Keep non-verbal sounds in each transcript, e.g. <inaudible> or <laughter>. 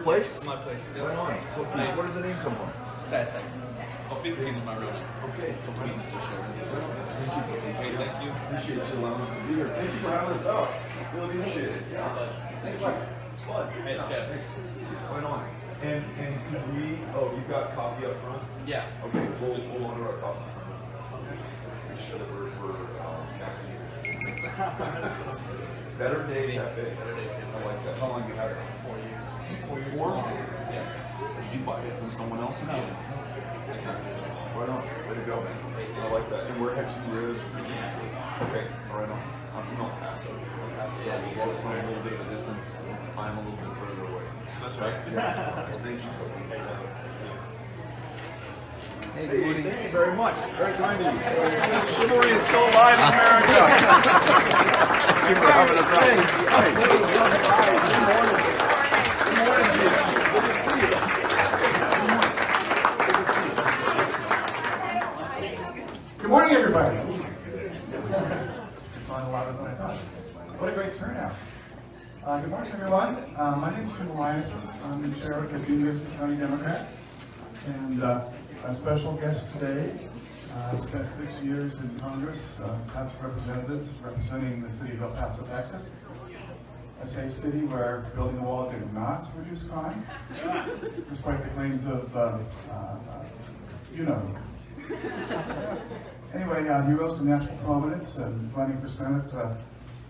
your place? My place. Yeah. Right on. So, please, where does the name come from? Sasek. 15 is my real name. Okay. Me to share. Thank you. Okay, thank you. Appreciate you allowing us to be here. Thank you for having us out. Really appreciate it. Yeah. Thank you. It's fun. Hey, Yeah, chef. Thanks. Right on. And and could we? Oh, you've got coffee up front. Yeah. Okay, we'll we'll order our coffee. Make sure that we're we're um, caffeinated. <laughs> Better Day Cafe. Better Day Cafe. I like that. How long you had it? Four years. Four Yeah. Did you buy it from someone else? No. Right on. Way to go, man. I like that. And where had you lived? Okay, right on. I'm from El Paso. So we're both from a little bit of a distance. I'm a little bit further away. That's right. Yeah. <laughs> Thank you, Sophie. Hey, Hey, good morning. thank you very much. Very kind of you. Chivalry is still alive in America. <laughs> thank you for having us out. Hey, Good morning. Good morning, Gina. Good to see you. Good to see you. Good morning, everybody. It's not louder than I thought. What a great turnout. Uh, good morning, everyone. Uh, my name is Jim Eliason. I'm the chair of the Vista County Democrats. And uh, a special guest today. Uh, spent six years in Congress, uh, House of Representatives, representing the city of El Paso, Texas. A safe city where building a wall did not reduce crime, despite the claims of, uh, uh, you know, Anyway, uh, he rose to national prominence and running for Senate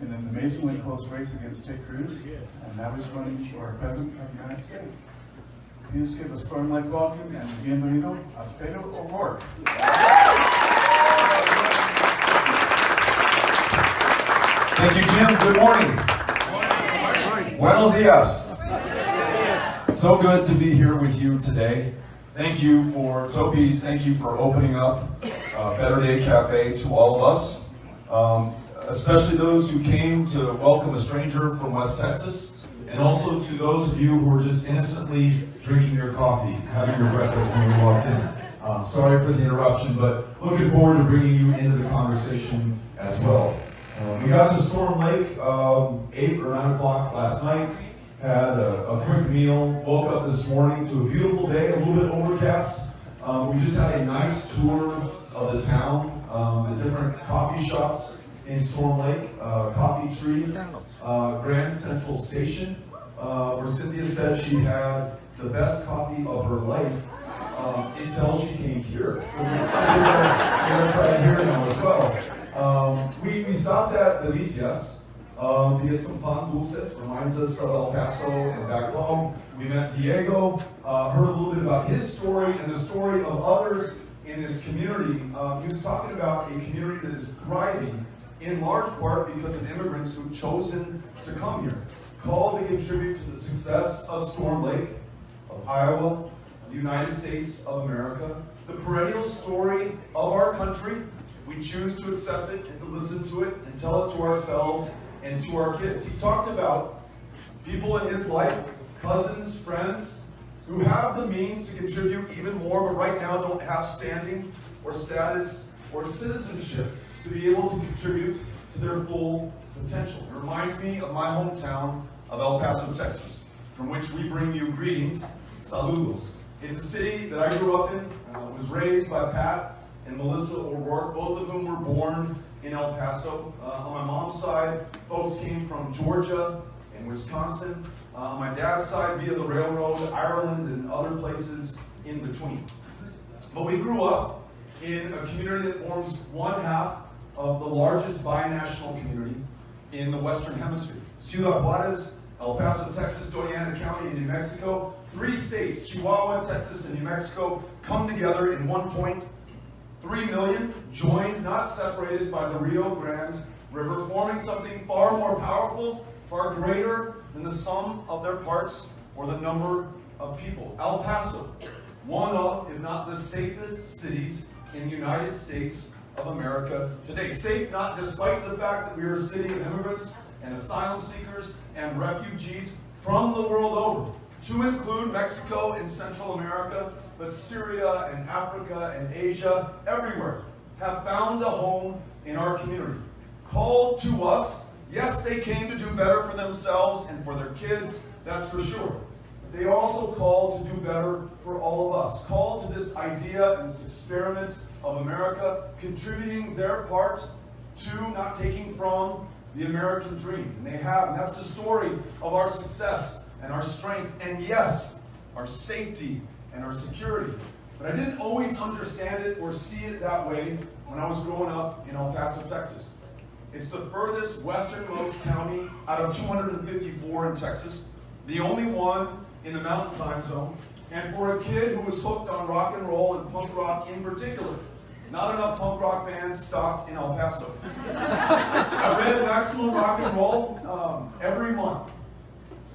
in an amazingly close race against Ted Cruz, and now he's running for President of the United States. Please give a storm-like welcome and bienvenido a Beto O'Rourke. Thank you, Jim. Good morning. Buenos dias. So good to be here with you today. Thank you for Toby's. Thank you for opening up uh, Better Day Cafe to all of us, um, especially those who came to welcome a stranger from West Texas, and also to those of you who were just innocently drinking your coffee, having your breakfast when you walked in. Um, sorry for the interruption, but looking forward to bringing you into the conversation as well. Uh, we got to Storm Lake um, 8 or 9 o'clock last night had a, a quick meal, woke up this morning to a beautiful day, a little bit overcast. Um, we just had a nice tour of the town, um, the different coffee shops in Storm Lake, uh, Coffee Tree, uh, Grand Central Station, uh, where Cynthia said she had the best coffee of her life um, until she came here. So we're, we're gonna try it here now as well. Um, we, we stopped at Delicias, um, to get some pan dulce. Reminds us of El Paso and back home. We met Diego, uh, heard a little bit about his story and the story of others in this community. Um, he was talking about a community that is thriving in large part because of immigrants who've chosen to come here, called to contribute to the success of Storm Lake, of Iowa, the United States of America, the perennial story of our country. if We choose to accept it and to listen to it and tell it to ourselves and to our kids. He talked about people in his life, cousins, friends, who have the means to contribute even more, but right now don't have standing or status or citizenship to be able to contribute to their full potential. It reminds me of my hometown of El Paso, Texas, from which we bring you greetings, saludos. It's a city that I grew up in, uh, was raised by Pat and Melissa O'Rourke, both of whom were born in El Paso. Uh, on my mom's side, folks came from Georgia and Wisconsin. Uh, on my dad's side, via the railroad, Ireland, and other places in between. But we grew up in a community that forms one half of the largest binational community in the Western Hemisphere. Ciudad Juarez, El Paso, Texas, Doña Ana County, and New Mexico. Three states, Chihuahua, Texas, and New Mexico, come together in one point 3 million joined, not separated by the Rio Grande River, forming something far more powerful, far greater than the sum of their parts or the number of people. El Paso, one of, if not the safest cities in the United States of America today. Safe not despite the fact that we are a city of immigrants and asylum seekers and refugees from the world over, to include Mexico and Central America, but Syria and Africa and Asia, everywhere, have found a home in our community. Called to us, yes, they came to do better for themselves and for their kids, that's for sure. they also called to do better for all of us. Called to this idea and this experiment of America contributing their part to not taking from the American dream. And they have, and that's the story of our success and our strength, and yes, our safety and our security. But I didn't always understand it or see it that way when I was growing up in El Paso, Texas. It's the furthest westernmost county out of 254 in Texas, the only one in the mountain time zone. And for a kid who was hooked on rock and roll and punk rock in particular, not enough punk rock bands stopped in El Paso. <laughs> I read Maximum Rock and Roll um, every month.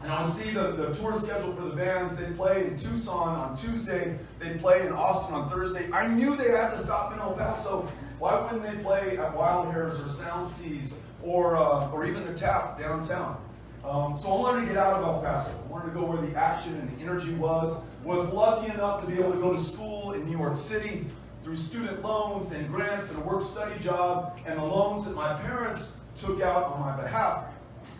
And I would see the, the tour schedule for the bands. They played in Tucson on Tuesday. They'd play in Austin on Thursday. I knew they had to stop in El Paso. Why wouldn't they play at Wild Hairs or Sound Seas or, uh, or even the Tap downtown? Um, so I wanted to get out of El Paso. I wanted to go where the action and the energy was. Was lucky enough to be able to go to school in New York City through student loans and grants and a work-study job and the loans that my parents took out on my behalf.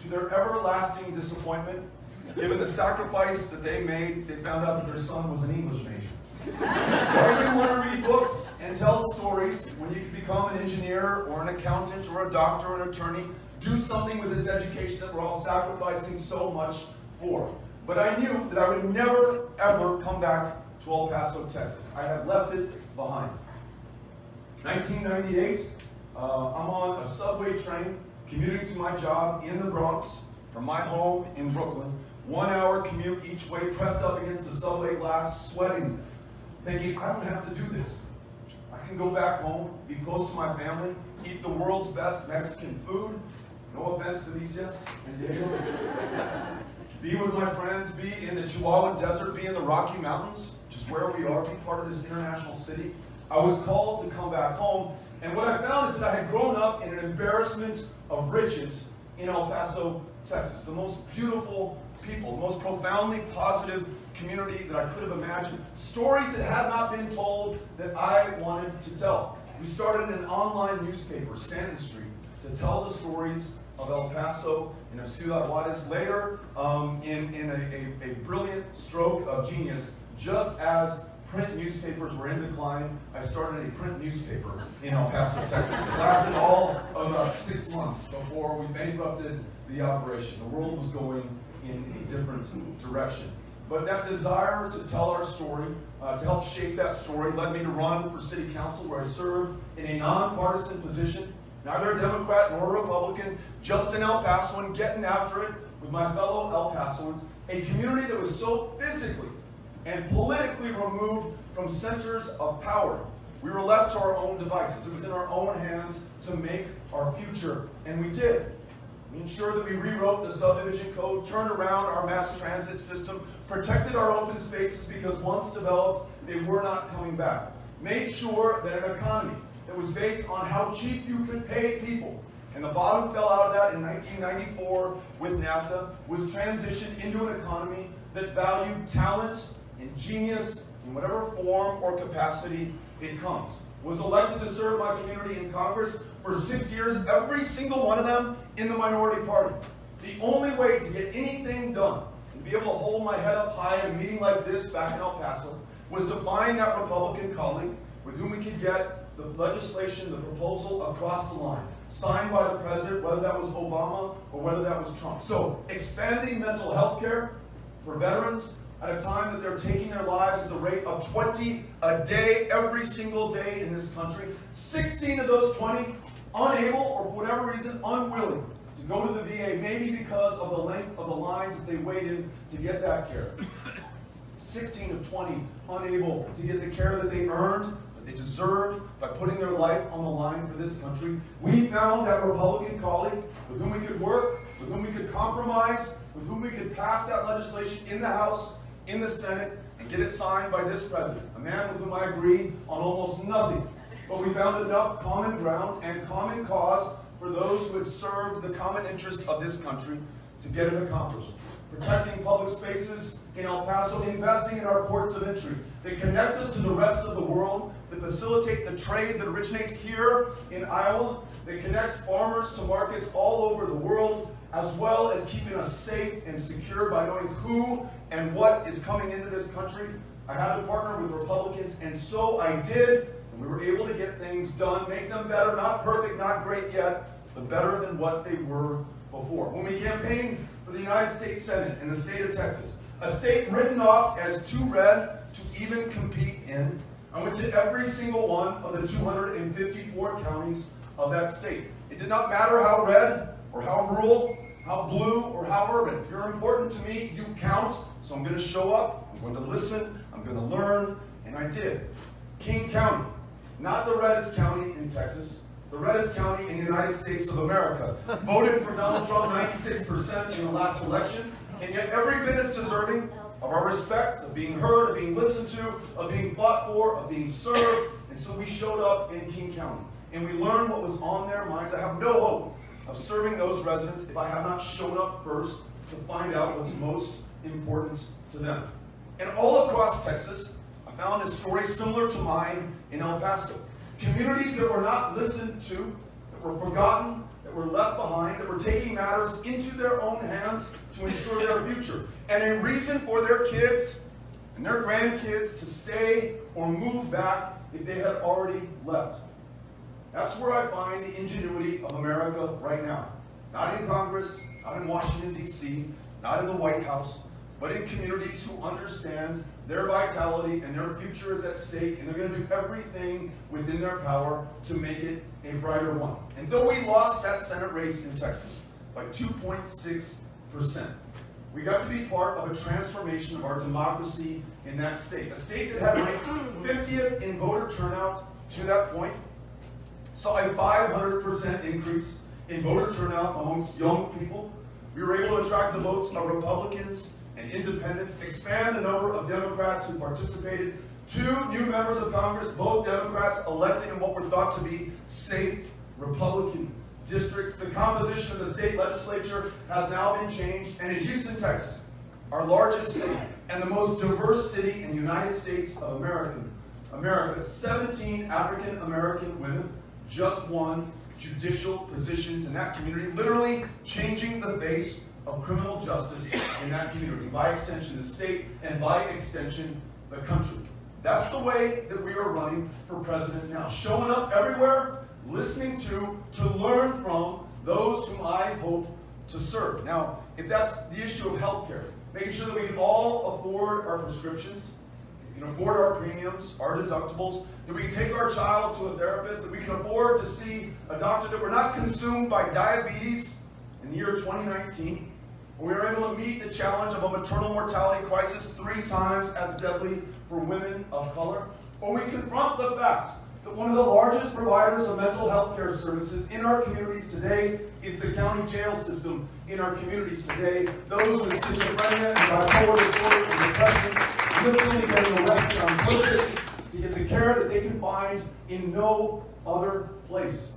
To their everlasting disappointment, given the sacrifice that they made, they found out that their son was an English major. Why do you want to read books and tell stories when you can become an engineer or an accountant or a doctor or an attorney? Do something with this education that we're all sacrificing so much for. But I knew that I would never, ever come back to El Paso, Texas. I have left it behind. 1998, uh, I'm on a subway train commuting to my job in the Bronx from my home in Brooklyn. One hour commute each way, pressed up against the subway glass, sweating, thinking, I don't have to do this. I can go back home, be close to my family, eat the world's best Mexican food. No offense to Delicias and be with my friends, be in the Chihuahua Desert, be in the Rocky Mountains, where we are, be part of this international city. I was called to come back home, and what I found is that I had grown up in an embarrassment of riches in El Paso, Texas. The most beautiful people, the most profoundly positive community that I could have imagined. Stories that had not been told that I wanted to tell. We started an online newspaper, Stanton Street, to tell the stories of El Paso and of Ciudad Juarez. Later, um, in, in a, a, a brilliant stroke of genius, just as print newspapers were in decline, I started a print newspaper in El Paso, Texas. It lasted all of about six months before we bankrupted the operation. The world was going in a different direction. But that desire to tell our story, uh, to help shape that story, led me to run for city council where I served in a nonpartisan position, neither a Democrat nor a Republican, just in El Paso and getting after it with my fellow El Pasoans, a community that was so physically and politically removed from centers of power. We were left to our own devices. It was in our own hands to make our future, and we did. We ensured that we rewrote the subdivision code, turned around our mass transit system, protected our open spaces because once developed, they were not coming back. Made sure that an economy that was based on how cheap you could pay people, and the bottom fell out of that in 1994 with NAFTA, was transitioned into an economy that valued talent and genius in whatever form or capacity it comes. Was elected to serve my community in Congress for six years, every single one of them in the minority party. The only way to get anything done and be able to hold my head up high in a meeting like this back in El Paso was to find that Republican colleague with whom we could get the legislation, the proposal across the line, signed by the president, whether that was Obama or whether that was Trump. So expanding mental health care for veterans at a time that they're taking their lives at the rate of 20 a day, every single day in this country. 16 of those 20 unable or for whatever reason unwilling to go to the VA, maybe because of the length of the lines that they waited to get that care. 16 of 20 unable to get the care that they earned, that they deserved by putting their life on the line for this country. We found that Republican colleague with whom we could work, with whom we could compromise, with whom we could pass that legislation in the House, in the Senate, and get it signed by this president, a man with whom I agree on almost nothing. But we found enough common ground and common cause for those who had served the common interest of this country to get it accomplished. Protecting public spaces in El Paso, investing in our ports of entry. They connect us to the rest of the world, that facilitate the trade that originates here in Iowa, that connects farmers to markets all over the world, as well as keeping us safe and secure by knowing who and what is coming into this country, I had to partner with Republicans, and so I did, and we were able to get things done, make them better, not perfect, not great yet, but better than what they were before. When we campaigned for the United States Senate in the state of Texas, a state written off as too red to even compete in, I went to every single one of the 254 counties of that state. It did not matter how red or how rural, how blue or how urban. You're important to me, you count, so I'm going to show up, I'm going to listen, I'm going to learn, and I did. King County, not the reddest county in Texas, the reddest county in the United States of America, voted for Donald Trump 96% in the last election, and yet every bit as deserving of our respect, of being heard, of being listened to, of being fought for, of being served. And so we showed up in King County, and we learned what was on their minds. I have no hope of serving those residents if I have not shown up first to find out what's most important to them. And all across Texas, I found a story similar to mine in El Paso. Communities that were not listened to, that were forgotten, that were left behind, that were taking matters into their own hands to ensure their future. And a reason for their kids and their grandkids to stay or move back if they had already left. That's where I find the ingenuity of America right now. Not in Congress, not in Washington, D.C., not in the White House, but in communities who understand their vitality and their future is at stake, and they're going to do everything within their power to make it a brighter one. And though we lost that Senate race in Texas by 2.6%, we got to be part of a transformation of our democracy in that state. A state that had ranked 50th in voter turnout to that point, saw a 500% increase in voter turnout amongst young people. We were able to attract the votes of Republicans and independents, expand the number of Democrats who participated. Two new members of Congress, both Democrats, elected in what were thought to be safe Republican districts. The composition of the state legislature has now been changed, and in Houston, Texas, our largest city and the most diverse city in the United States of America, America, 17 African American women just won judicial positions in that community, literally changing the face of criminal justice in that community, by extension the state, and by extension the country. That's the way that we are running for president now, showing up everywhere, listening to, to learn from those whom I hope to serve. Now, if that's the issue of healthcare, making sure that we all afford our prescriptions, can afford our premiums, our deductibles, that we can take our child to a therapist, that we can afford to see a doctor, that we're not consumed by diabetes in the year 2019. We are able to meet the challenge of a maternal mortality crisis three times as deadly for women of color. Or we confront the fact that one of the largest providers of mental health care services in our communities today is the county jail system in our communities today. Those with schizophrenia and bipolar disorder and depression literally getting arrested on purpose to get the care that they can find in no other place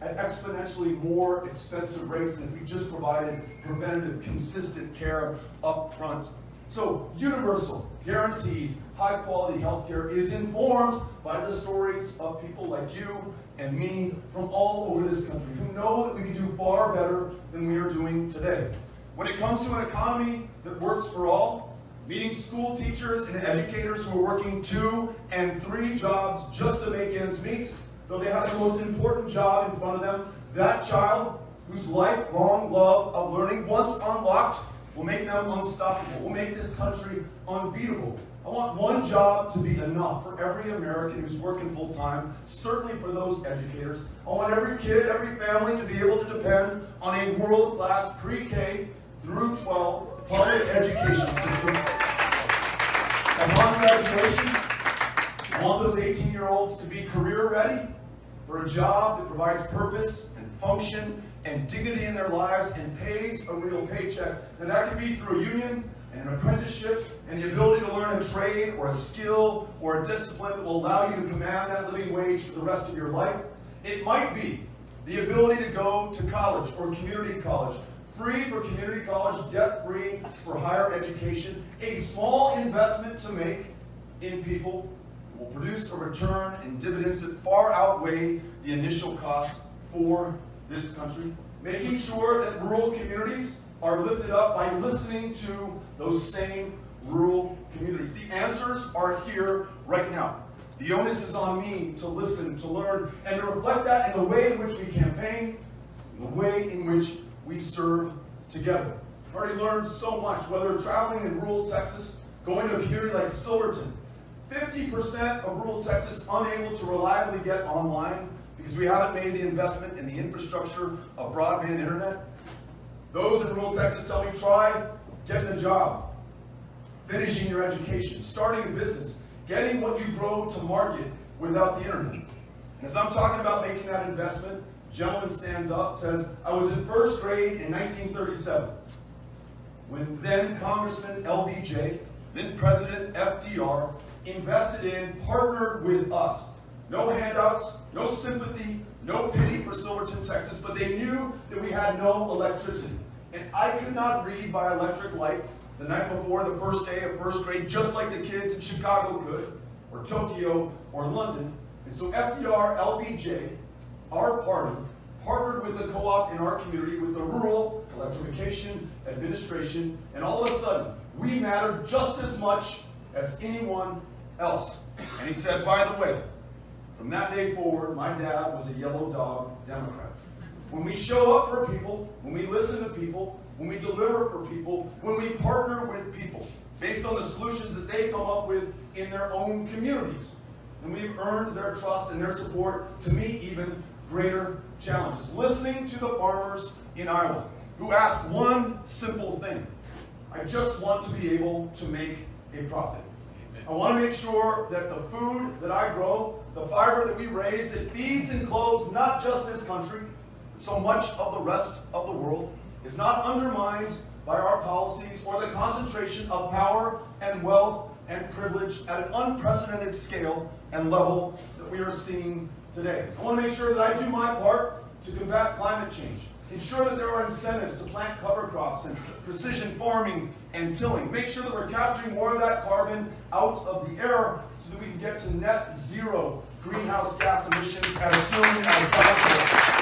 at exponentially more expensive rates than if we just provided preventative, consistent care up front. So universal, guaranteed, high-quality healthcare is informed by the stories of people like you and me from all over this country who know that we can do far better than we are doing today. When it comes to an economy that works for all, meeting school teachers and educators who are working two and three jobs just to make ends meet, though they have the most important job in front of them, that child whose lifelong love of learning, once unlocked, will make them unstoppable, will make this country unbeatable. I want one job to be enough for every American who's working full time, certainly for those educators. I want every kid, every family to be able to depend on a world class pre K through 12 public education system. Upon graduation, I want those 18 year olds to be career ready for a job that provides purpose and function and dignity in their lives and pays a real paycheck. And that can be through a union and an apprenticeship and the ability to learn a trade or a skill or a discipline that will allow you to command that living wage for the rest of your life. It might be the ability to go to college or community college, free for community college, debt free for higher education, a small investment to make in people will produce a return in dividends that far outweigh the initial cost for this country. making sure that rural communities are lifted up by listening to those same rural communities. The answers are here right now. The onus is on me to listen, to learn, and to reflect that in the way in which we campaign, in the way in which we serve together. I've already learned so much, whether traveling in rural Texas, going to a community like Silverton. 50% of rural Texas unable to reliably get online because we haven't made the investment in the infrastructure of broadband internet. Those in rural Texas tell me try getting a job, finishing your education, starting a business, getting what you grow to market without the internet. And as I'm talking about making that investment, gentleman stands up, says, I was in first grade in 1937 when then Congressman LBJ, then President FDR, invested in, partnered with us. No handouts, no sympathy, no pity for Silverton, Texas, but they knew that we had no electricity. And I could not read by electric light the night before the first day of first grade, just like the kids in Chicago could, or Tokyo, or London. And so FDR, LBJ, our party, partnered with the co-op in our community with the rural electrification administration, and all of a sudden, we mattered just as much as anyone else. And he said, by the way, from that day forward, my dad was a yellow dog Democrat. When we show up for people, when we listen to people, when we deliver for people, when we partner with people, based on the solutions that they come up with in their own communities, and we've earned their trust and their support to meet even greater challenges. Listening to the farmers in Iowa who ask one simple thing. I just want to be able to make a profit. I want to make sure that the food that I grow, the fiber that we raise, it feeds and clothes not just this country, but so much of the rest of the world, is not undermined by our policies or the concentration of power and wealth and privilege at an unprecedented scale and level that we are seeing today. I want to make sure that I do my part to combat climate change. Ensure that there are incentives to plant cover crops and precision farming and tilling. Make sure that we're capturing more of that carbon out of the air so that we can get to net zero greenhouse gas emissions as soon as possible.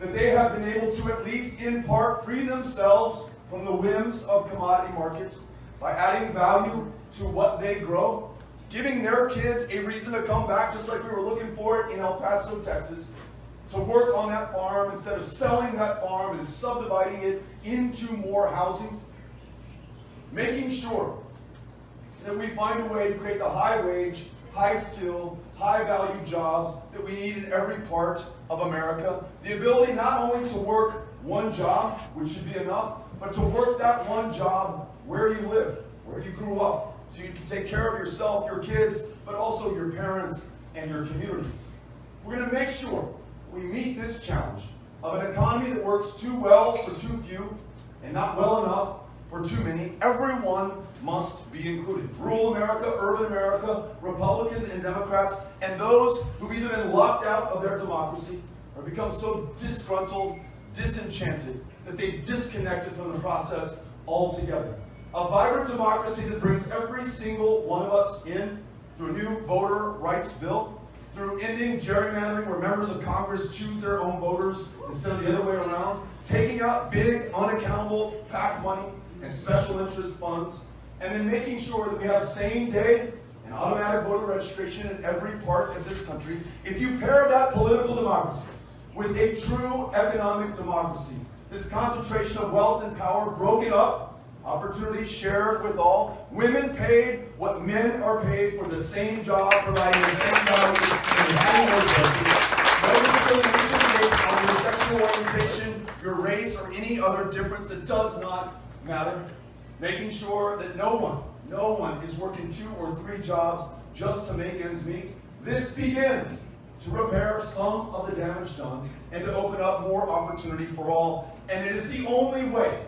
That they have been able to at least in part free themselves from the whims of commodity markets by adding value to what they grow giving their kids a reason to come back, just like we were looking for it in El Paso, Texas, to work on that farm instead of selling that farm and subdividing it into more housing. Making sure that we find a way to create the high wage, high skill, high value jobs that we need in every part of America. The ability not only to work one job, which should be enough, but to work that one job where you live, where you grew up, so you can take care of yourself, your kids, but also your parents and your community. We're going to make sure we meet this challenge of an economy that works too well for too few and not well enough for too many. Everyone must be included. Rural America, urban America, Republicans and Democrats, and those who've either been locked out of their democracy or become so disgruntled, disenchanted, that they've disconnected from the process altogether. A vibrant democracy that brings every single one of us in through a new voter rights bill, through ending gerrymandering where members of Congress choose their own voters instead of the other way around, taking out big, unaccountable PAC money and special interest funds, and then making sure that we have same day and automatic voter registration in every part of this country. If you pair that political democracy with a true economic democracy, this concentration of wealth and power broken up Opportunities shared with all. Women paid what men are paid for the same job, providing the same value in the same workplaces. No discrimination on your sexual orientation, your race, or any other difference that does not matter. Making sure that no one, no one is working two or three jobs just to make ends meet. This begins to repair some of the damage done and to open up more opportunity for all. And it is the only way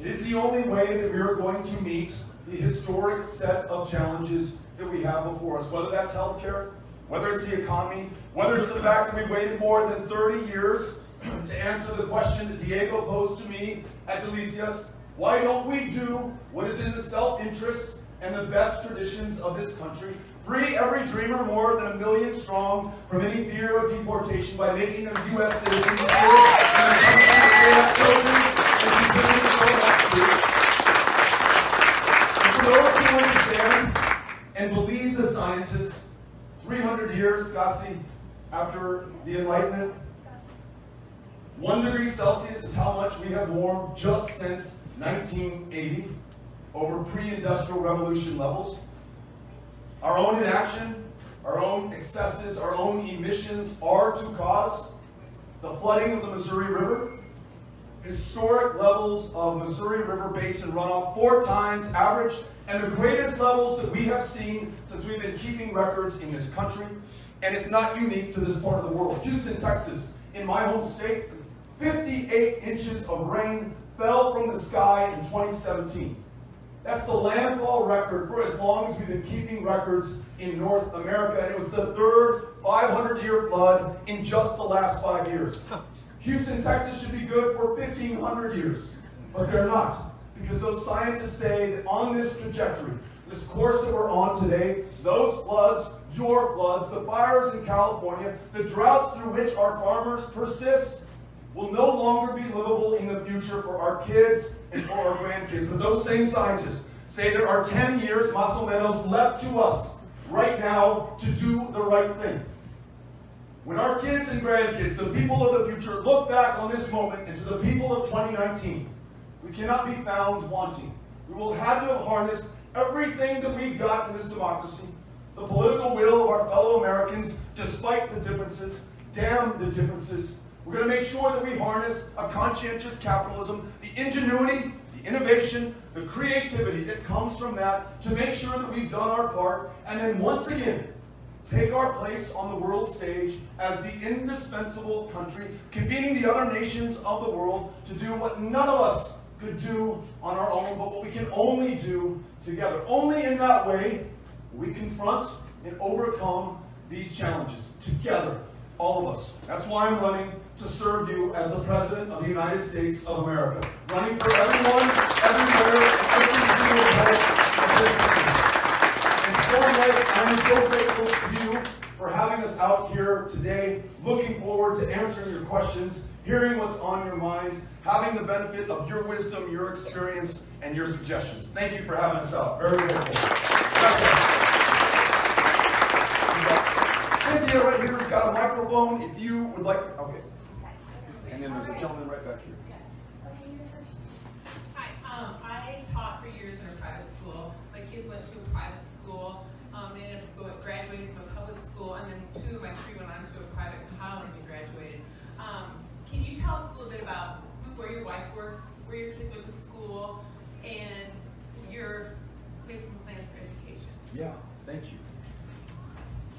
it is the only way that we are going to meet the historic set of challenges that we have before us, whether that's healthcare, whether it's the economy, whether it's the fact that we waited more than 30 years to answer the question that Diego posed to me at Delicias. Why don't we do what is in the self-interest and the best traditions of this country? Free every dreamer more than a million strong from any fear of deportation by making them U.S. citizens here in the country they have chosen and continue to go back to. And for those who understand and believe the scientists, 300 years, Scassi, after the Enlightenment, one degree Celsius is how much we have warmed just since 1980 over pre-industrial revolution levels. Our own inaction, our own excesses, our own emissions are to cause the flooding of the Missouri River, historic levels of Missouri River Basin runoff, four times average, and the greatest levels that we have seen since we've been keeping records in this country. And it's not unique to this part of the world. Houston, Texas, in my home state, 58 inches of rain fell from the sky in 2017. That's the landfall record for as long as we've been keeping records in North America. And it was the third 500 year flood in just the last five years. Houston, Texas should be good for 1,500 years, but they're not. Because those scientists say that on this trajectory, this course that we're on today, those floods, your floods, the fires in California, the droughts through which our farmers persist, will no longer be livable in the future for our kids and for our grandkids. But those same scientists say there are 10 years, más menos, left to us right now to do the right thing. When our kids and grandkids, the people of the future, look back on this moment and to the people of 2019, we cannot be found wanting. We will have to have harnessed everything that we've got to this democracy, the political will of our fellow Americans, despite the differences, damn the differences. We're going to make sure that we harness a conscientious capitalism, the ingenuity, the innovation, the creativity that comes from that to make sure that we've done our part, and then once again, take our place on the world stage as the indispensable country, convening the other nations of the world to do what none of us could do on our own, but what we can only do together. Only in that way we confront and overcome these challenges together, all of us. That's why I'm running to serve you as the President of the United States of America. Running for everyone, everywhere, every single vote. And so like, I'm so grateful to you for having us out here today, looking forward to answering your questions, hearing what's on your mind, having the benefit of your wisdom, your experience, and your suggestions. Thank you for having us out. Very grateful. Cynthia right here has got a microphone. If you would like, okay. And then there's a gentleman right back here. Hi, um, I taught for years in a private school. My kids went to a private school. Um, they ended up graduating from a public school, and then two of my three went on to a private college and graduated. Um, can you tell us a little bit about where your wife works, where your kids went to school, and your maybe some plans for education? Yeah, thank you.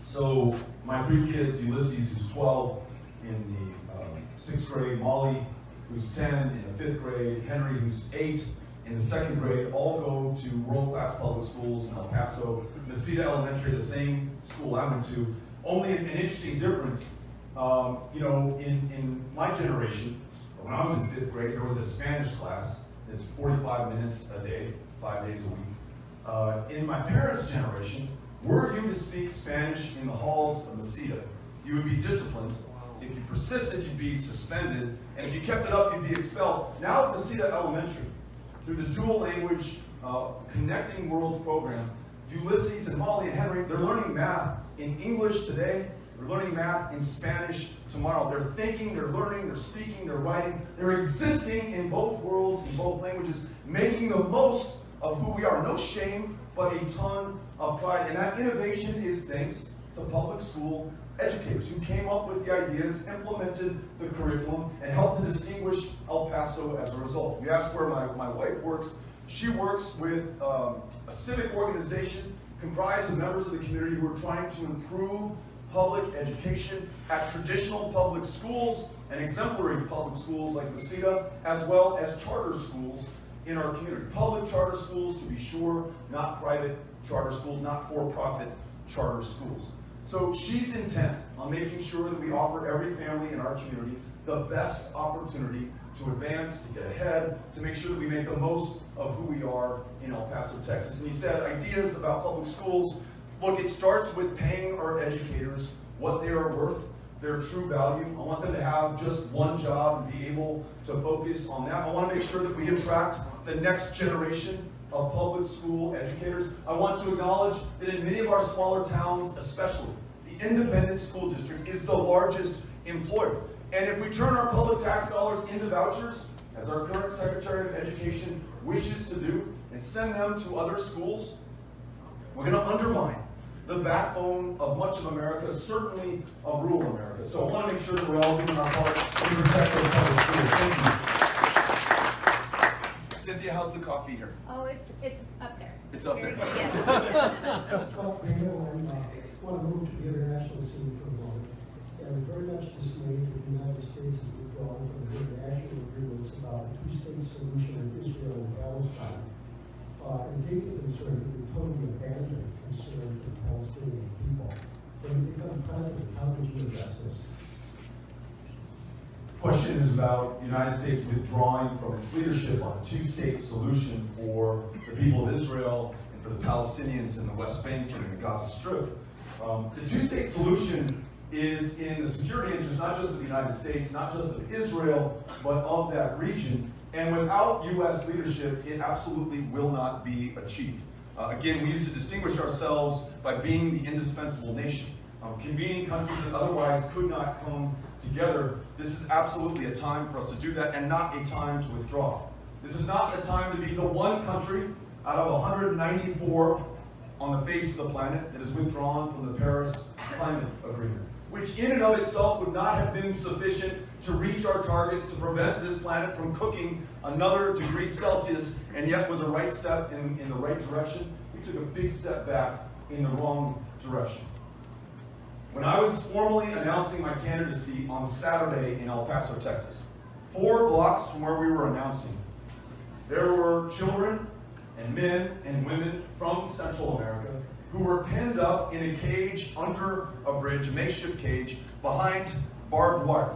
So my three kids, Ulysses, who's 12 in the um, sixth grade, Molly, who's 10 in the fifth grade, Henry, who's eight in the second grade, all go to world-class public schools in El Paso, Mesita Elementary, the same school I went to. Only an interesting difference, um, you know, in, in my generation, when I was in fifth grade, there was a Spanish class. It's 45 minutes a day, five days a week. Uh, in my parents' generation, were you to speak Spanish in the halls of Mesita, you would be disciplined. If you persisted, you'd be suspended. And if you kept it up, you'd be expelled. Now at Mesita Elementary, through the dual language uh, Connecting Worlds program, Ulysses and Molly and Henry, they're learning math in English today. They're learning math in Spanish tomorrow. They're thinking, they're learning, they're speaking, they're writing. They're existing in both worlds, in both languages, making the most of who we are. No shame, but a ton of pride. And that innovation is thanks to public school educators who came up with the ideas, implemented the curriculum, and helped to distinguish El Paso as a result. You asked where my, my wife works. She works with um, a civic organization comprised of members of the community who are trying to improve public education at traditional public schools and exemplary public schools like Mesita, as well as charter schools in our community. Public charter schools, to be sure, not private charter schools, not for-profit charter schools. So she's intent on making sure that we offer every family in our community the best opportunity to advance, to get ahead, to make sure that we make the most of who we are in El Paso, Texas. And he said ideas about public schools Look, it starts with paying our educators what they are worth, their true value. I want them to have just one job and be able to focus on that. I want to make sure that we attract the next generation of public school educators. I want to acknowledge that in many of our smaller towns, especially, the independent school district is the largest employer. And if we turn our public tax dollars into vouchers, as our current Secretary of Education wishes to do, and send them to other schools, we're going to undermine the backbone of much of America, certainly of rural America. So I want to make sure that we're all doing our part to protect those public schools. Thank you. Cynthia, how's the coffee here? Oh, it's, it's up there. It's up Very there. good, <laughs> Yes, yes. Well, I want to move to the international scene for a moment. And very much dismayed that the United States has withdrawn from the international agreements about a two-state solution in Israel and Palestine. Uh, taking concern that we totally abandoned concern for Palestinian people. When you become president, how could you address this? Question is about the United States withdrawing from its leadership on a two-state solution for the people of Israel and for the Palestinians in the West Bank and in the Gaza Strip. Um, the two-state solution is in the security interest not just of the United States, not just of Israel, but of that region. And without U.S. leadership, it absolutely will not be achieved. Uh, again, we used to distinguish ourselves by being the indispensable nation, um, convening countries that otherwise could not come together. This is absolutely a time for us to do that and not a time to withdraw. This is not a time to be the one country out of 194 on the face of the planet that is withdrawn from the Paris Climate Agreement, which in and of itself would not have been sufficient to reach our targets to prevent this planet from cooking another degree Celsius, and yet was a right step in, in the right direction. We took a big step back in the wrong direction. When I was formally announcing my candidacy on Saturday in El Paso, Texas, four blocks from where we were announcing, there were children and men and women from Central America who were penned up in a cage under a bridge, a makeshift cage, behind barbed wire.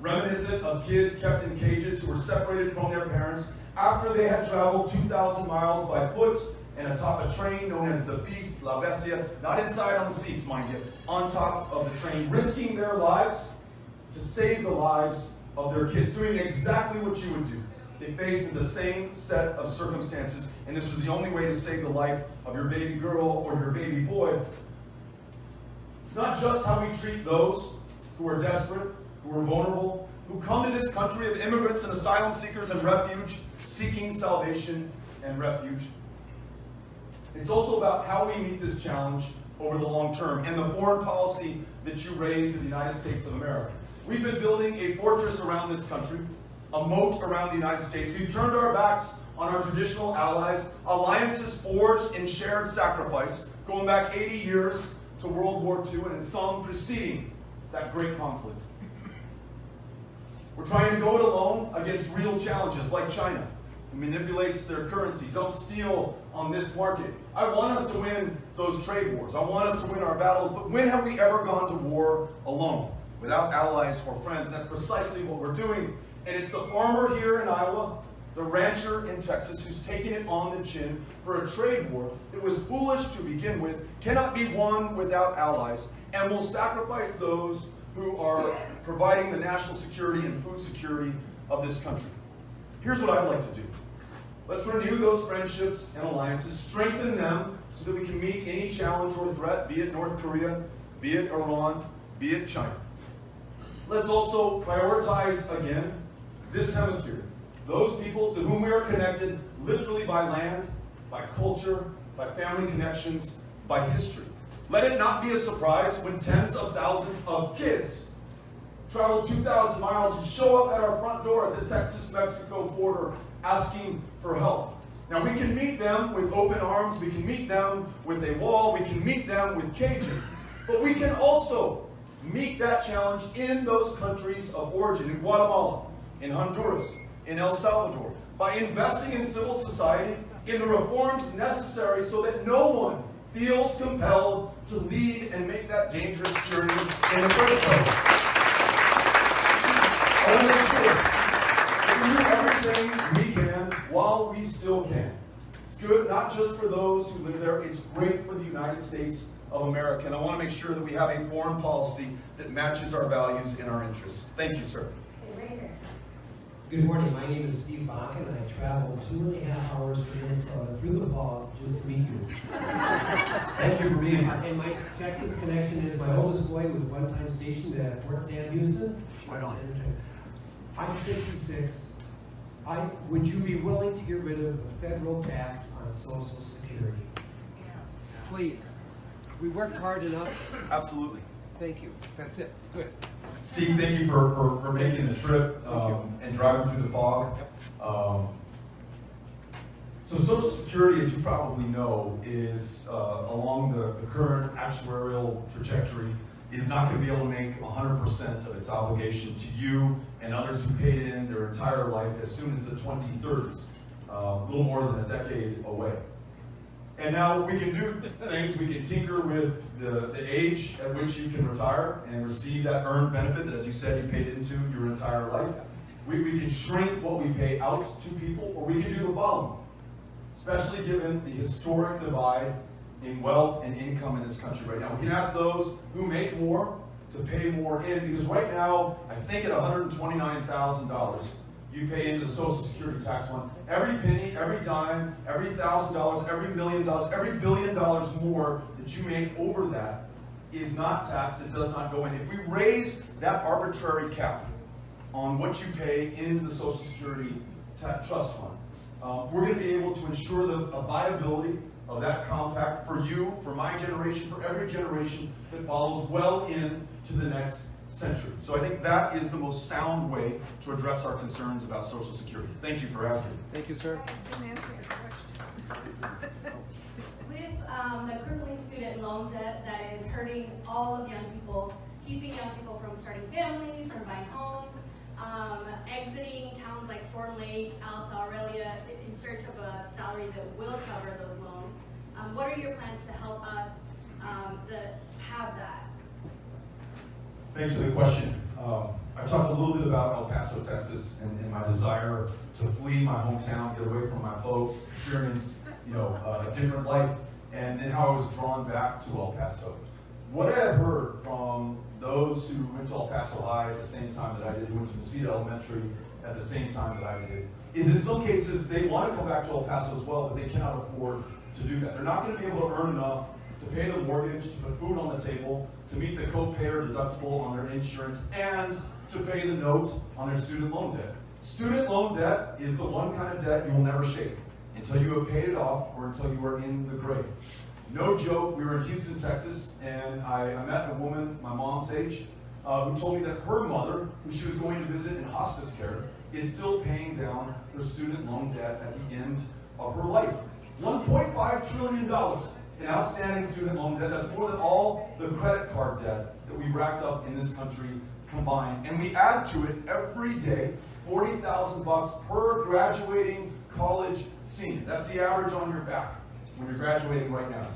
Reminiscent of kids kept in cages who were separated from their parents after they had traveled 2,000 miles by foot and atop a train known as the Beast, La Bestia, not inside on the seats, mind you, on top of the train, risking their lives to save the lives of their kids, doing exactly what you would do. They faced the same set of circumstances, and this was the only way to save the life of your baby girl or your baby boy. It's not just how we treat those who are desperate, who are vulnerable, who come to this country of immigrants and asylum seekers and refuge, seeking salvation and refuge. It's also about how we meet this challenge over the long term and the foreign policy that you raise in the United States of America. We've been building a fortress around this country, a moat around the United States. We've turned our backs on our traditional allies, alliances forged in shared sacrifice, going back 80 years to World War II and in some preceding that great conflict. We're trying to go it alone against real challenges like China, who manipulates their currency. Don't steal on this market. I want us to win those trade wars. I want us to win our battles, but when have we ever gone to war alone, without allies or friends? And that's precisely what we're doing. And it's the farmer here in Iowa, the rancher in Texas, who's taking it on the chin for a trade war that was foolish to begin with, cannot be won without allies, and will sacrifice those who are providing the national security and food security of this country. Here's what I'd like to do. Let's renew those friendships and alliances, strengthen them so that we can meet any challenge or threat, be it North Korea, be it Iran, be it China. Let's also prioritize again this hemisphere, those people to whom we are connected literally by land, by culture, by family connections, by history. Let it not be a surprise when tens of thousands of kids travel 2,000 miles and show up at our front door at the Texas-Mexico border asking for help. Now we can meet them with open arms, we can meet them with a wall, we can meet them with cages, but we can also meet that challenge in those countries of origin, in Guatemala, in Honduras, in El Salvador, by investing in civil society, in the reforms necessary so that no one feels compelled to lead and make that dangerous journey in the first place. I want to make sure that we do everything we can while we still can. It's good not just for those who live there, it's great for the United States of America. And I want to make sure that we have a foreign policy that matches our values and our interests. Thank you, sir. Okay, right here. Good morning, my name is Steve Bach, and I traveled two and a half hours to Minnesota through the fog just to meet you. Thank you for being here. And my Texas connection is my oldest boy was one time stationed at Fort Sam Houston. Right on. I'm fifty-six. I, would you be willing to get rid of the federal tax on social security? Please. We worked hard enough. Absolutely. Thank you. That's it. Good. Steve, thank you for, for, for making the trip um, and driving through the fog. Um, so Social Security, as you probably know, is uh, along the, the current actuarial trajectory, is not going to be able to make 100% of its obligation to you and others who paid in their entire life as soon as the 2030s, uh, a little more than a decade away. And now we can do things, we can tinker with the, the age at which you can retire and receive that earned benefit that, as you said, you paid into your entire life. We, we can shrink what we pay out to people, or we can do the following, especially given the historic divide in wealth and income in this country right now. We can ask those who make more to pay more in, because right now, I think at $129,000, you pay into the Social Security tax fund. Every penny, every dime, every thousand dollars, every million dollars, every billion dollars more that you make over that is not taxed, it does not go in. If we raise that arbitrary cap on what you pay into the Social Security Trust Fund, uh, we're going to be able to ensure the viability of that compact for you, for my generation, for every generation that follows well into the next century. So I think that is the most sound way to address our concerns about Social Security. Thank you for asking. Thank you, sir. <laughs> With um, the crippling student loan debt that is hurting all of young people, keeping young people from starting families, from buying homes, um, exiting towns like Storm Lake, Alta Aurelia in search of a salary that will cover those loans. Um, what are your plans to help us um, the, have that? Thanks for the question. Um, I talked a little bit about El Paso, Texas, and, and my desire to flee my hometown, get away from my folks, experience, you know, a different life, and then how I was drawn back to El Paso. What I had heard from those who went to El Paso High at the same time that I did, who went to Mesita Elementary at the same time that I did, is in some cases they want to come back to El Paso as well, but they cannot afford to do that. They're not going to be able to earn enough to pay the mortgage, to put food on the table, to meet the co-pay or deductible on their insurance, and to pay the note on their student loan debt. Student loan debt is the one kind of debt you will never shake until you have paid it off or until you are in the grave. No joke, we were in Houston, Texas, and I, I met a woman my mom's age uh, who told me that her mother, who she was going to visit in hospice care, is still paying down her student loan debt at the end of her life. $1.5 trillion in outstanding student loan debt. That's more than all the credit card debt that we racked up in this country combined. And we add to it every day 40,000 bucks per graduating college senior. That's the average on your back when you're graduating right now.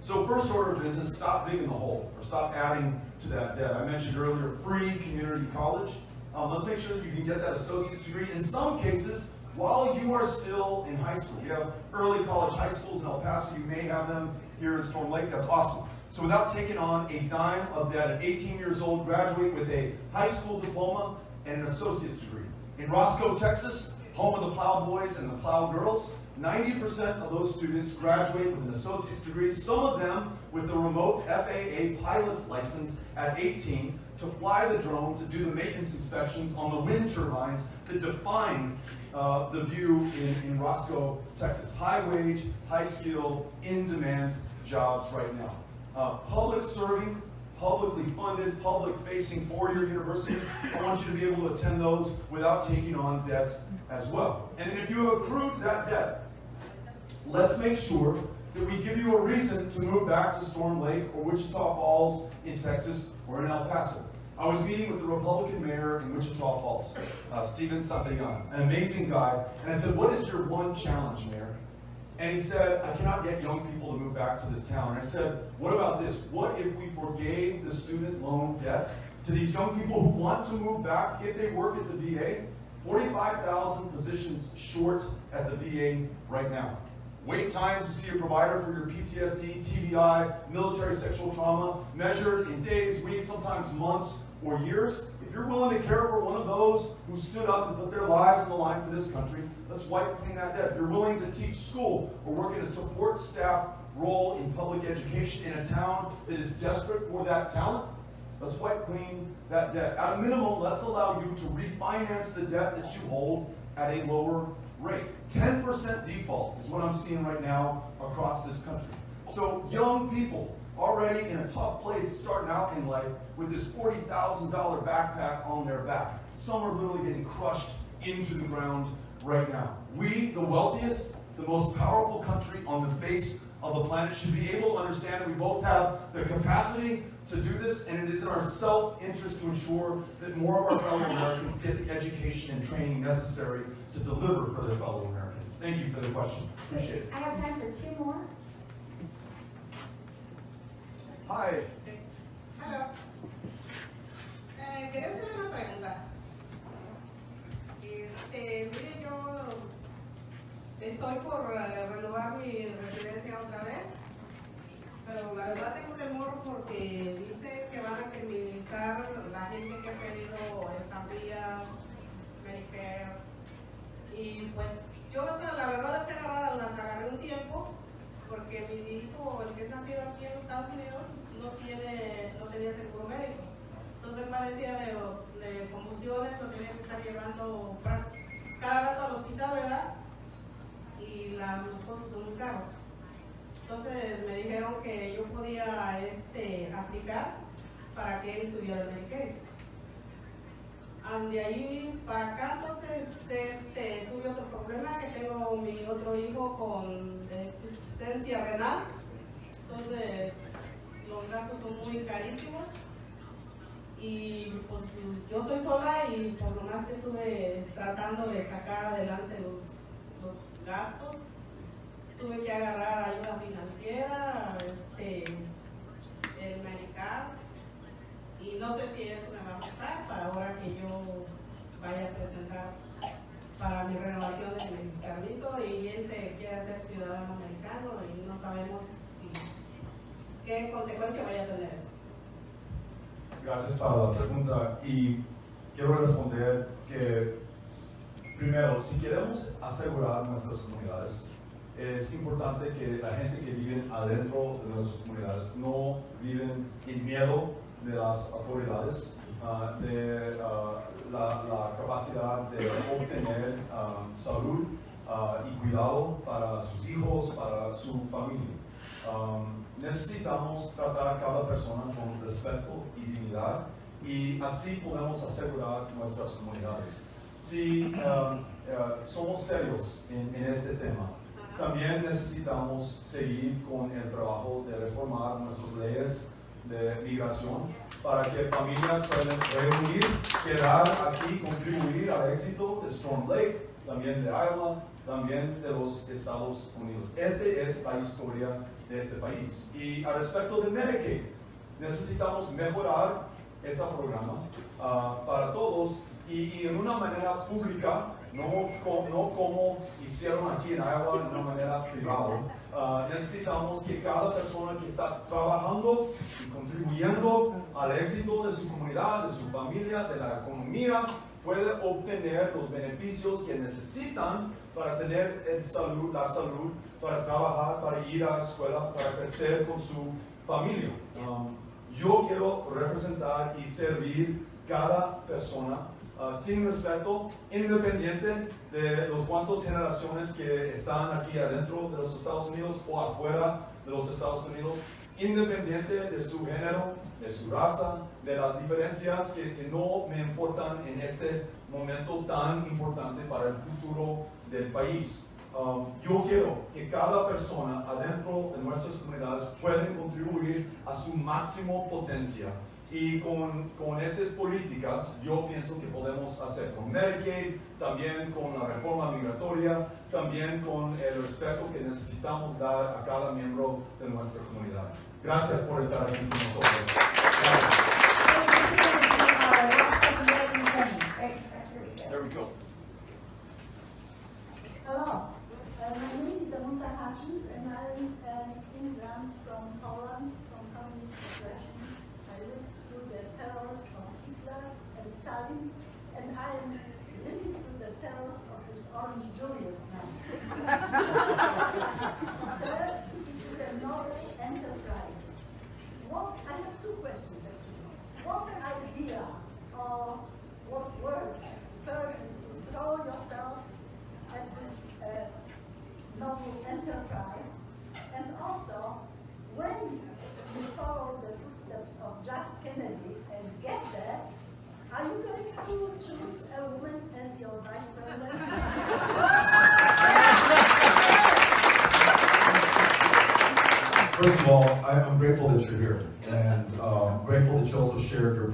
So first order of business, stop digging the hole or stop adding to that debt. I mentioned earlier free community college. Um, let's make sure that you can get that associate's degree. In some cases, while you are still in high school, we have early college high schools in El Paso. You may have them here in Storm Lake. That's awesome. So without taking on a dime of debt at 18 years old, graduate with a high school diploma and an associate's degree. In Roscoe, Texas, home of the Plow Boys and the Plow Girls, 90% of those students graduate with an associate's degree, some of them with a remote FAA pilot's license at 18 to fly the drone, to do the maintenance inspections on the wind turbines that define uh, the view in, in Roscoe, Texas. High wage, high skill, in demand jobs right now. Uh, public serving, publicly funded, public facing four year universities. I want you to be able to attend those without taking on debt as well. And if you have accrued that debt, let's make sure that we give you a reason to move back to Storm Lake or Wichita Falls in Texas or in El Paso. I was meeting with the Republican mayor in Wichita Falls, uh, Steven Santellana, an amazing guy, and I said, what is your one challenge, mayor? And he said, I cannot get young people to move back to this town. And I said, what about this? What if we forgave the student loan debt to these young people who want to move back if they work at the VA? 45,000 positions short at the VA right now. Wait times to see a provider for your PTSD, TBI, military sexual trauma, measured in days, weeks, sometimes months or years. If you're willing to care for one of those who stood up and put their lives on the line for this country, let's wipe clean that debt. If you're willing to teach school or work in a support staff role in public education in a town that is desperate for that talent, let's wipe clean that debt. At a minimum, let's allow you to refinance the debt that you hold at a lower rate. 10% default is what I'm seeing right now across this country. So young people already in a tough place starting out in life with this $40,000 backpack on their back. Some are literally getting crushed into the ground right now. We, the wealthiest, the most powerful country on the face of the planet, should be able to understand that we both have the capacity to do this, and it is in our self-interest to ensure that more of our fellow Americans get the education and training necessary to deliver for their fellow Americans. Thank you for the question. Appreciate it. I have time for two more. Hi. Otro hijo con deficiencia renal. Entonces, los gastos son muy carísimos. Y pues yo soy sola y por lo más que estuve tratando de sacar adelante los, los gastos, tuve que agarrar ayuda financiera, este, el Medicare, y no sé si eso me va a afectar para ahora que yo vaya a presentar para mi renovación de mi sabemos si, qué consecuencia vaya a tener eso. Gracias para la pregunta y quiero responder que primero, si queremos asegurar nuestras comunidades, es importante que la gente que vive adentro de nuestras comunidades no viven en miedo de las autoridades, ah, de ah, la, la capacidad de obtener ah, salud ah, y cuidado para sus hijos, para su familia. Um, necesitamos tratar a cada persona con respeto y dignidad y así podemos asegurar nuestras comunidades. Si um, uh, somos serios en, en este tema, también necesitamos seguir con el trabajo de reformar nuestras leyes de migración para que familias puedan reunir, quedar aquí, contribuir al éxito de Storm Lake, también de Iowa, también de los Estados Unidos. Esta es la historia de este país. Y al respecto de Medicaid, necesitamos mejorar ese programa ah, para todos y, y en una manera pública, no, no como hicieron aquí en Iowa de una manera privada. Ah, necesitamos que cada persona que está trabajando y contribuyendo al éxito de su comunidad, de su familia, de la economía, pueda obtener los beneficios que necesitan para tener el salud, la salud, para trabajar, para ir a la escuela, para crecer con su familia. Um, yo quiero representar y servir cada persona ah, sin respeto, independiente de los cuantos generaciones que están aquí adentro de los Estados Unidos o afuera de los Estados Unidos, independiente de su género, de su raza, de las diferencias que, que no me importan en este momento tan importante para el futuro del país. Um, yo quiero que cada persona adentro de nuestras comunidades pueda contribuir a su máximo potencia. Y con, con estas políticas yo pienso que podemos hacer con Medicaid, también con la reforma migratoria, también con el respeto que necesitamos dar a cada miembro de nuestra comunidad. Gracias por estar aquí con nosotros. Gracias. 挙。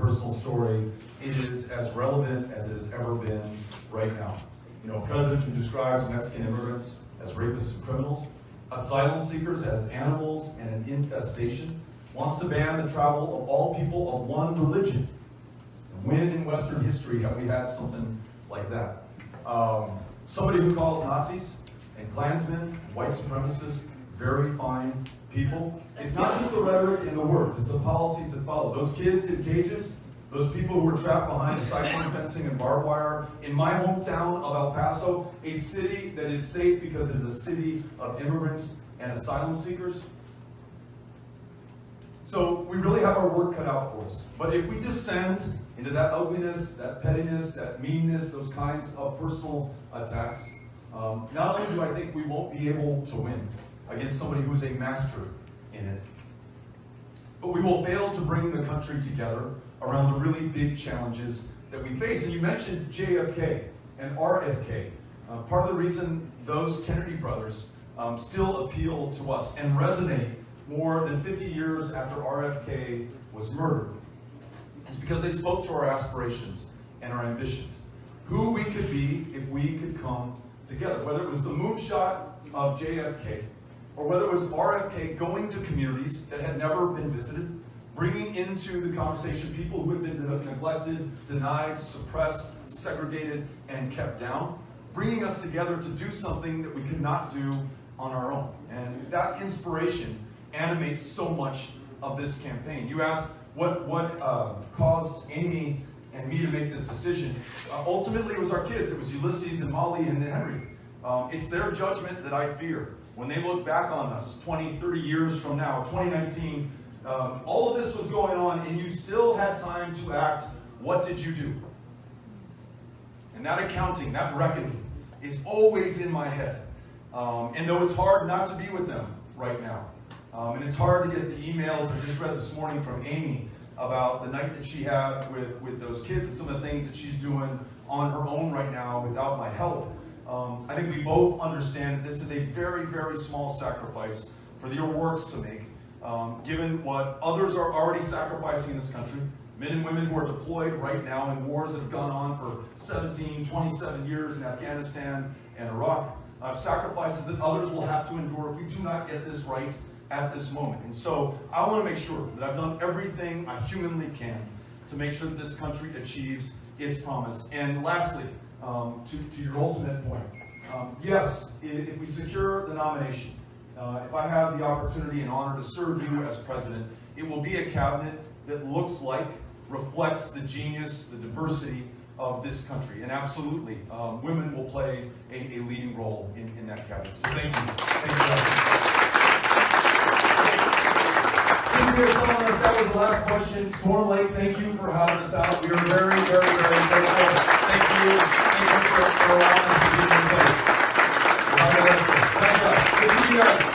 Personal story. Is as relevant as it has ever been right now. You know, a president who describes Mexican immigrants as rapists and criminals, asylum seekers as animals and an infestation, wants to ban the travel of all people of one religion. And When in Western history have we had something like that? Um, somebody who calls Nazis and Klansmen, white supremacists, very fine people. It's not just the rhetoric and the words, it's the policies that follow. Those kids in cages, those people who were trapped behind the cyclone fencing and barbed wire. In my hometown of El Paso, a city that is safe because it is a city of immigrants and asylum seekers. So we really have our work cut out for us. But if we descend into that ugliness, that pettiness, that meanness, those kinds of personal attacks, um, not only do I think we won't be able to win against somebody who's a master in it, but we will fail to bring the country together around the really big challenges that we face. And you mentioned JFK and RFK. Uh, part of the reason those Kennedy brothers um, still appeal to us and resonate more than 50 years after RFK was murdered is because they spoke to our aspirations and our ambitions. Who we could be if we could come together, whether it was the moonshot of JFK or whether it was RFK going to communities that had never been visited, bringing into the conversation people who had been neglected, denied, suppressed, segregated, and kept down, bringing us together to do something that we could not do on our own. And that inspiration animates so much of this campaign. You asked what, what uh, caused Amy and me to make this decision. Uh, ultimately, it was our kids. It was Ulysses and Molly and Henry. Um, it's their judgment that I fear. When they look back on us 20, 30 years from now, 2019, um, all of this was going on and you still had time to act. What did you do? And that accounting, that reckoning, is always in my head. Um, and though it's hard not to be with them right now, um, and it's hard to get the emails I just read this morning from Amy about the night that she had with, with those kids and some of the things that she's doing on her own right now without my help. Um, I think we both understand that this is a very, very small sacrifice for the O'Rourkes to make, um, given what others are already sacrificing in this country. Men and women who are deployed right now in wars that have gone on for 17, 27 years in Afghanistan and Iraq, uh, sacrifices that others will have to endure if we do not get this right at this moment. And so I want to make sure that I've done everything I humanly can to make sure that this country achieves its promise. And lastly, um, to, to your ultimate point, um, yes, if, we secure the nomination, uh, if I have the opportunity and honor to serve you as president, it will be a cabinet that looks like, reflects the genius, the diversity of this country. And absolutely, um, women will play a, a leading role in, in that cabinet. So thank you. Thank you. Us that was the last question. Storm Lake, thank you for having us out. We are very, very, very grateful. Thank you for, for allowing us to do these things. Thank you. Good to see you guys.